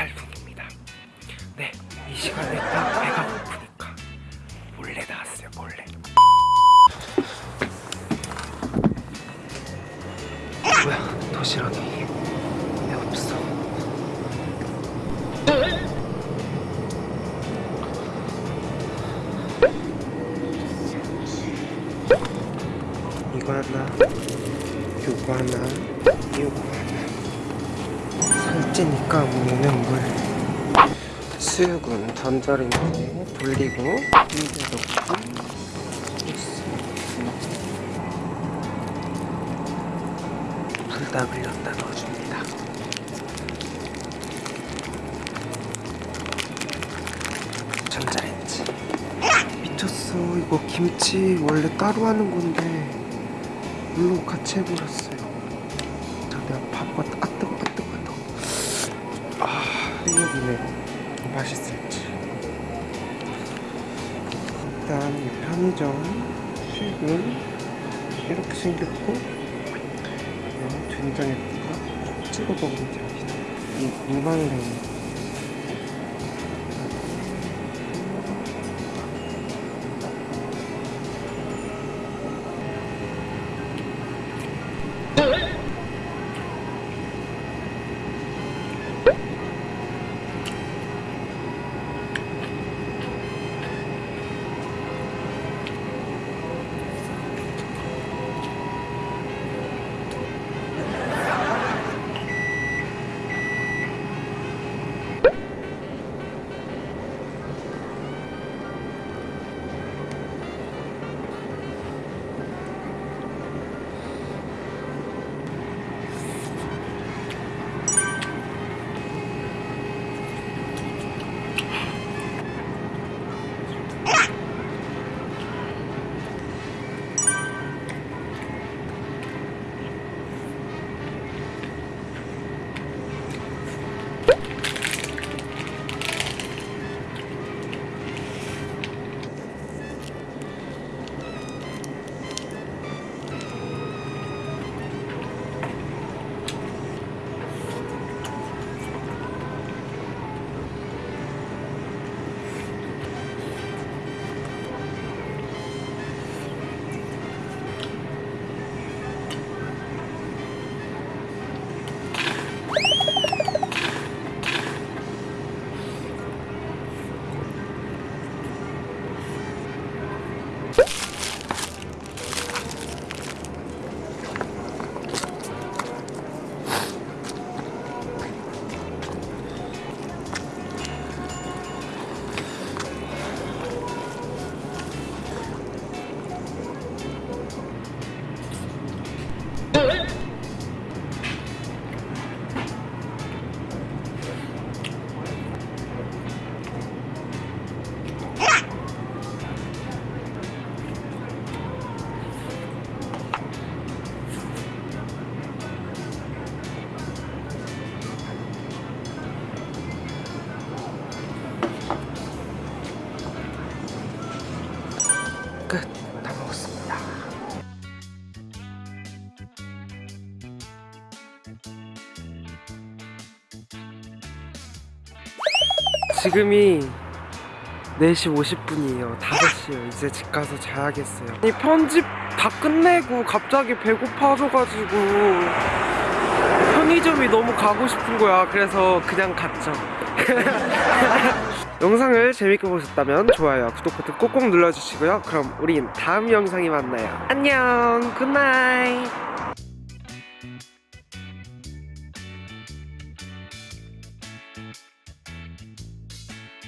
새벽 4시 8분입니다. 네, 이 시간에 딱 배가 고프니까 몰래 나왔어요 몰래. 뭐야 도시락이. 왜 없어? 이거 하나 요거 하나 요거 하나 살찌니까 먹는 물. 수육은 전자레인지에 돌리고 물에 넣고 불다 흘렸다 넣어줍니다. 전자레인지. 미쳤어. 이거 김치 원래 따로 하는 건데 물로 같이 해버렸어요. 자 내가 밥과 아 생각이네 맛있을지. 일단 이 편의점 수육은 이렇게 생겼고 된장에다가 찍어 먹으면 됩니다. 이 무말랭이 끝. 다 먹었습니다. 지금이 4시 50분이에요. 5시에요. 이제 집 가서 자야겠어요. 이 편집 다 끝내고 갑자기 배고파져가지고 편의점이 너무 가고 싶은 거야. 그래서 그냥 갔죠. 영상을 재밌게 보셨다면 좋아요, 구독 버튼 꼭꼭 눌러주시고요. 그럼 우린 다음 영상에 만나요. 안녕, good night.